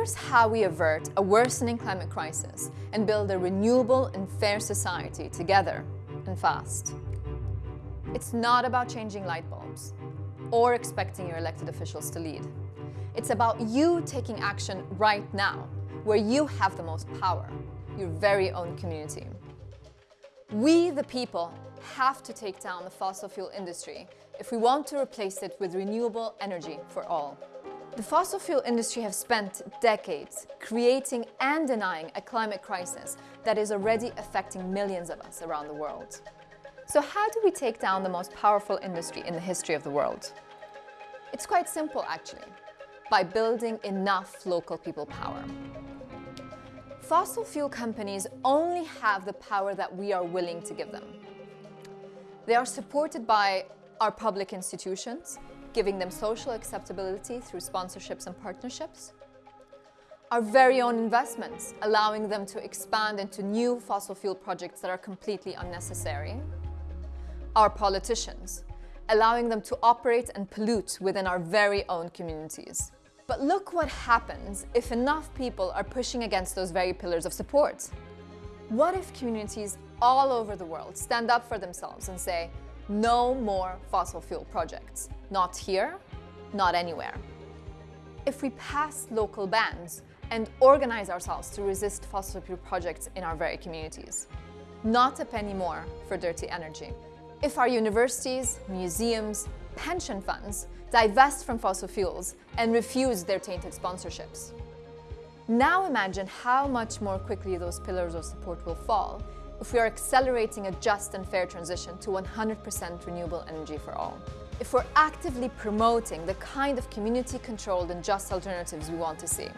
Here's how we avert a worsening climate crisis and build a renewable and fair society together and fast. It's not about changing light bulbs or expecting your elected officials to lead. It's about you taking action right now, where you have the most power, your very own community. We, the people, have to take down the fossil fuel industry if we want to replace it with renewable energy for all. The fossil fuel industry have spent decades creating and denying a climate crisis that is already affecting millions of us around the world. So how do we take down the most powerful industry in the history of the world? It's quite simple, actually, by building enough local people power. Fossil fuel companies only have the power that we are willing to give them. They are supported by our public institutions, giving them social acceptability through sponsorships and partnerships. Our very own investments, allowing them to expand into new fossil fuel projects that are completely unnecessary. Our politicians, allowing them to operate and pollute within our very own communities. But look what happens if enough people are pushing against those very pillars of support. What if communities all over the world stand up for themselves and say, no more fossil fuel projects. Not here, not anywhere. If we pass local bans and organize ourselves to resist fossil fuel projects in our very communities. Not a penny more for dirty energy. If our universities, museums, pension funds divest from fossil fuels and refuse their tainted sponsorships. Now imagine how much more quickly those pillars of support will fall if we are accelerating a just and fair transition to 100% renewable energy for all. If we're actively promoting the kind of community-controlled and just alternatives we want to see.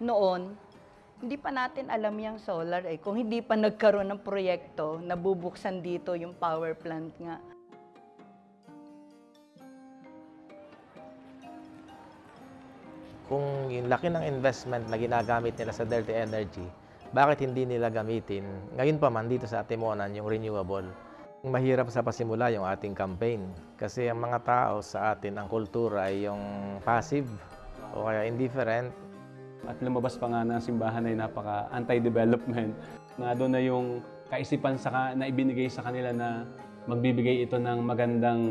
Noon, hindi pa natin alam yung solar eh. Kung hindi pa nagkaroon ng proyekto, nabubuksan dito yung power plant nga. Kung yung laki ng investment na ginagamit nila sa dirty energy, bakit hindi nila gamitin? Ngayon pa man dito sa Atimonan yung renewable. Mahirap sa pasimula yung ating campaign kasi ang mga tao sa atin, ang kultura ay yung passive o kaya indifferent. At lumabas pa nga ng simbahan ay napaka anti-development. Na doon na yung kaisipan sa, na ibinigay sa kanila na magbibigay ito ng magandang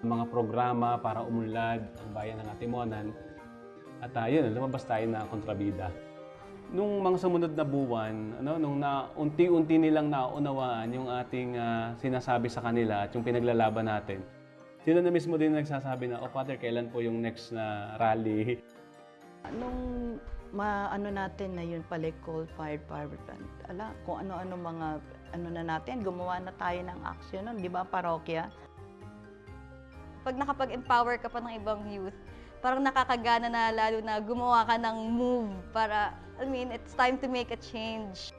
mga programa para umunlad ang bayan ng Atimonan. At uh, yun, lumabas tayo na kontrabida. Nung mga sumunod na buwan, ano, nung na, unti-unti nilang naunawaan yung ating ah, sinasabi sa kanila at yung pinaglalaban natin, sila na mismo din nagsasabi na, oh Father, kailan po yung next na rally? Nung maano natin na yun pala coal-fired power plant, ala, kung ano-ano mga ano na natin, gumawa na tayo ng action nun, di ba, parokya? pag nakapag-empower ka pa ng ibang youth, parang nakakagana na lalo na gumawa ka ng move para, I mean, it's time to make a change.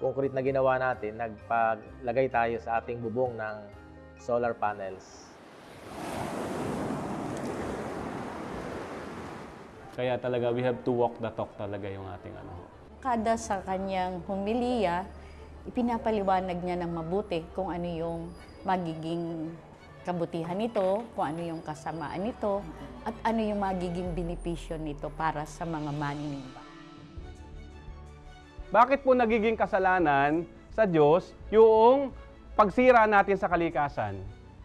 Concrete na ginawa natin, nagpaglagay tayo sa ating bubong ng solar panels. Kaya talaga, we have to walk the talk talaga yung ating ano. Kada sa kanyang humiliya, ipinapaliwanag niya ng mabuti kung ano yung magiging kabutihan nito, kung ano yung kasamaan nito, at ano yung magiging benepisyo nito para sa mga maninimba. Bakit po nagiging kasalanan sa Diyos yung pagsira natin sa kalikasan?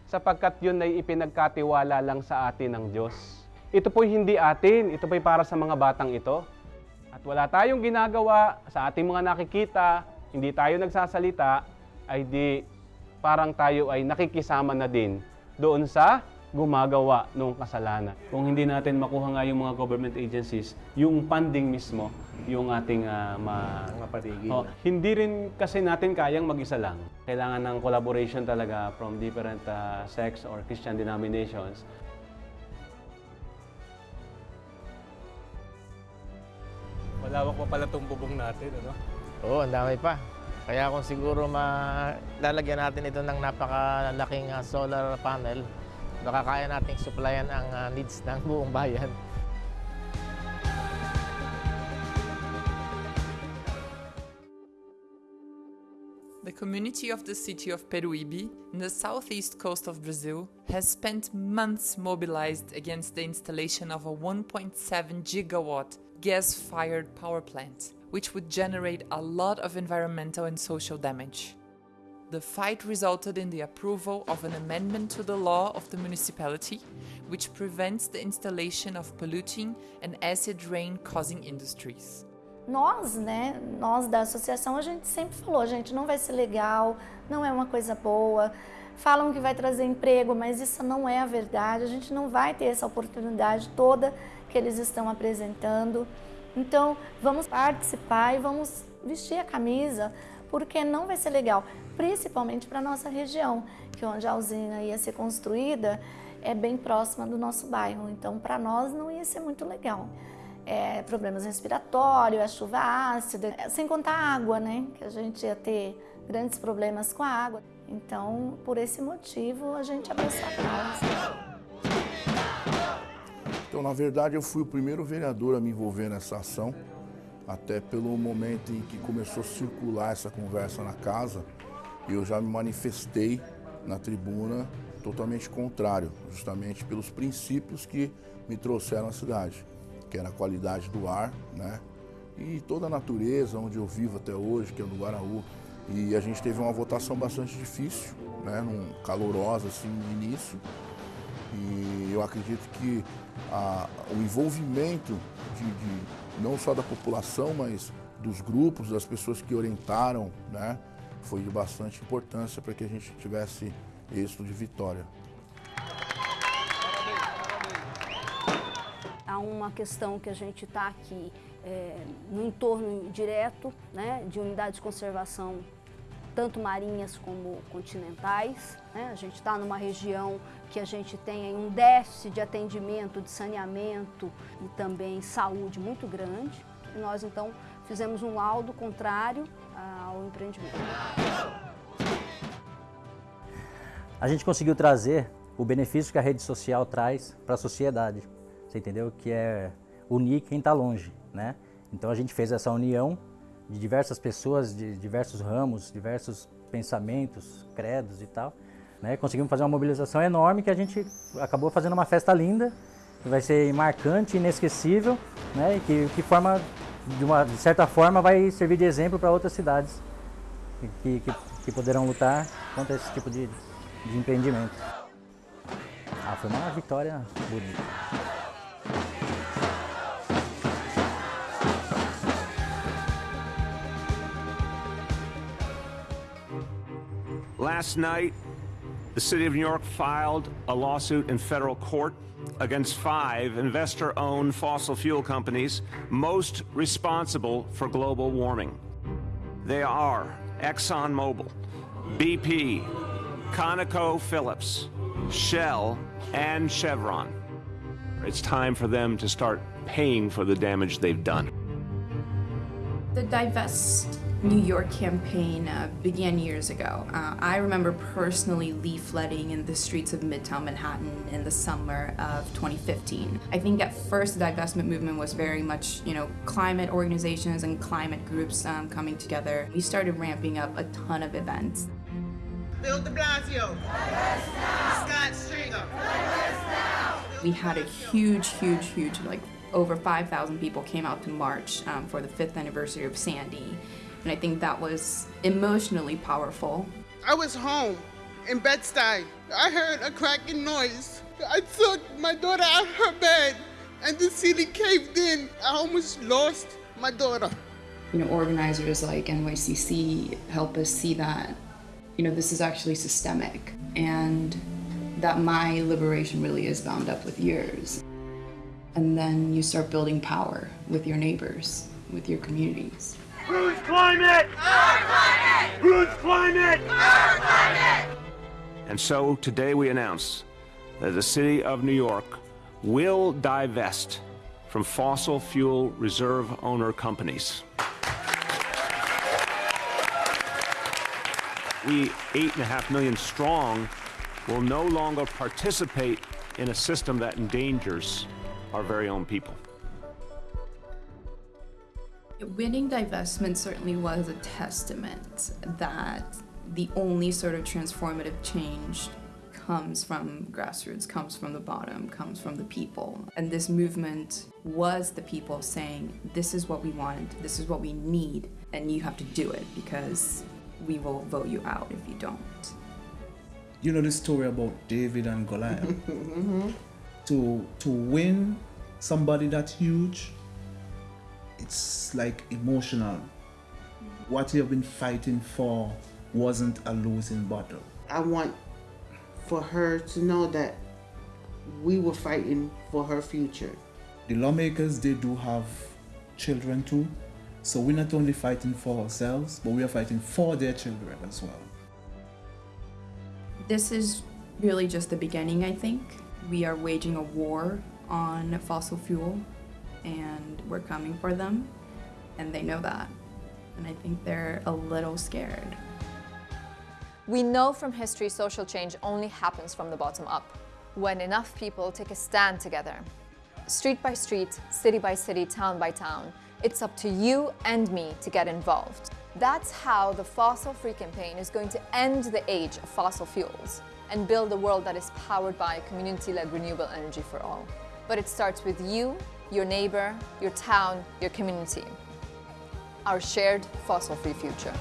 Sapagkat yun ay ipinagkatiwala lang sa atin ng Diyos. Ito po'y hindi atin, ito po'y para sa mga batang ito. At wala tayong ginagawa sa ating mga nakikita, hindi tayo nagsasalita, ay di parang tayo ay nakikisama na din doon sa gumagawa ng kasalanan. Kung hindi natin makuha nga yung mga government agencies, yung funding mismo, yung ating ah, ma... Mapatigil. Oh, hindi rin kasi natin kayang mag-isa lang. Kailangan ng collaboration talaga from different ah, sects or Christian denominations. Malawak pa pala itong bubong natin, ano? Oo, ang dami pa. Kaya kung siguro malalagyan natin ito ng napakalaking uh, solar panel, baka kaya nating supplyan ang uh, needs ng buong bayan. The community of the city of Peruíbe, in the southeast coast of Brazil, has spent months mobilized against the installation of a 1.7 gigawatt gas fired power plant, which would generate a lot of environmental and social damage. The fight resulted in the approval of an amendment to the law of the municipality, which prevents the installation of polluting and acid rain causing industries. Nós, né, nós da associação, a gente sempre falou, gente, não vai ser legal, não é uma coisa boa. Falam que vai trazer emprego, mas isso não é a verdade. A gente não vai ter essa oportunidade toda que eles estão apresentando. Então, vamos participar e vamos vestir a camisa, porque não vai ser legal, principalmente para a nossa região, que onde a usina ia ser construída é bem próxima do nosso bairro. Então, para nós não ia ser muito legal é, problemas respiratórios, a chuva ácida, sem contar a água, né? Que a gente ia ter grandes problemas com a água. Então, por esse motivo, a gente abraçou a causa. Então, na verdade, eu fui o primeiro vereador a me envolver nessa ação, até pelo momento em que começou a circular essa conversa na casa, eu já me manifestei na tribuna totalmente contrário, justamente pelos princípios que me trouxeram à cidade que era a qualidade do ar, né? E toda a natureza onde eu vivo até hoje, que é no Guaraú. E a gente teve uma votação bastante difícil, né? Num, calorosa assim no início. E eu acredito que a, o envolvimento de, de, não só da população, mas dos grupos, das pessoas que orientaram, né? Foi de bastante importância para que a gente tivesse êxito de vitória. há uma questão que a gente está aqui é, no entorno direto né, de unidades de conservação, tanto marinhas como continentais. Né? A gente está numa região que a gente tem um déficit de atendimento, de saneamento e também saúde muito grande. E nós, então, fizemos um laudo contrário ao empreendimento. A gente conseguiu trazer o benefício que a rede social traz para a sociedade você entendeu? Que é unir quem está longe, né? Então a gente fez essa união de diversas pessoas, de diversos ramos, diversos pensamentos, credos e tal. Né? Conseguimos fazer uma mobilização enorme que a gente acabou fazendo uma festa linda, que vai ser marcante, inesquecível, né? E que, que forma, de, uma, de certa forma, vai servir de exemplo para outras cidades que, que, que, poderão lutar contra esse tipo de, de empreendimento. Ah, foi uma vitória bonita. Last night, the City of New York filed a lawsuit in federal court against five investor-owned fossil fuel companies most responsible for global warming. They are ExxonMobil, BP, ConocoPhillips, Shell, and Chevron. It's time for them to start paying for the damage they've done. The Divest New York campaign uh, began years ago. Uh, I remember personally leafletting in the streets of Midtown Manhattan in the summer of 2015. I think at first the divestment movement was very much, you know, climate organizations and climate groups um, coming together. We started ramping up a ton of events. Bill de Blasio. Scott Stringer. We had a huge, huge, huge, like over 5,000 people came out to march um, for the fifth anniversary of Sandy. And I think that was emotionally powerful. I was home in Bed-Stuy. I heard a cracking noise. I took my daughter out of her bed and the ceiling caved in. I almost lost my daughter. You know, organizers like NYCC help us see that, you know, this is actually systemic and that my liberation really is bound up with yours. And then you start building power with your neighbors, with your communities. Whose climate? Our climate! Whose climate? Our climate! And so today we announce that the City of New York will divest from fossil fuel reserve owner companies. We, eight and a half million strong, will no longer participate in a system that endangers our very own people. Winning divestment certainly was a testament that the only sort of transformative change comes from grassroots, comes from the bottom, comes from the people. And this movement was the people saying, this is what we want, this is what we need, and you have to do it because we will vote you out if you don't. You know the story about David and Goliath? Mm-hmm. to, to win somebody that huge, it's like emotional. What you have been fighting for wasn't a losing battle. I want for her to know that we were fighting for her future. The lawmakers, they do have children too. So we're not only fighting for ourselves, but we are fighting for their children as well. This is really just the beginning, I think. We are waging a war on fossil fuel, and we're coming for them, and they know that. And I think they're a little scared. We know from history social change only happens from the bottom up, when enough people take a stand together. Street by street, city by city, town by town, it's up to you and me to get involved. That's how the Fossil Free campaign is going to end the age of fossil fuels and build a world that is powered by community-led renewable energy for all. But it starts with you, your neighbor, your town, your community. Our shared fossil-free future.